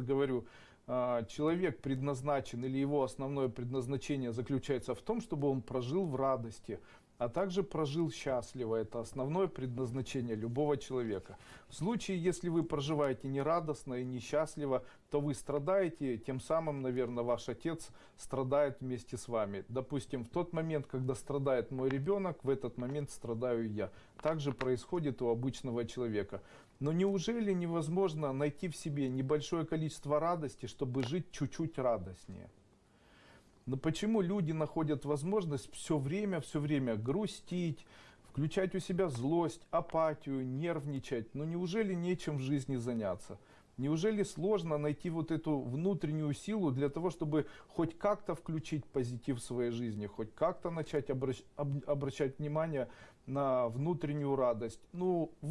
говорю, а, человек предназначен или его основное предназначение заключается в том, чтобы он прожил в радости, а также прожил счастливо. Это основное предназначение любого человека. В случае, если вы проживаете нерадостно и несчастливо, то вы страдаете, тем самым, наверное, ваш отец страдает вместе с вами. Допустим, в тот момент, когда страдает мой ребенок, в этот момент страдаю я. Также происходит у обычного человека. Но неужели невозможно найти в себе небольшое количество радости, чтобы жить чуть-чуть радостнее? Но почему люди находят возможность все время, все время грустить, включать у себя злость, апатию, нервничать? Ну неужели нечем в жизни заняться? Неужели сложно найти вот эту внутреннюю силу для того, чтобы хоть как-то включить позитив в своей жизни, хоть как-то начать обращ, об, обращать внимание на внутреннюю радость? Ну, вы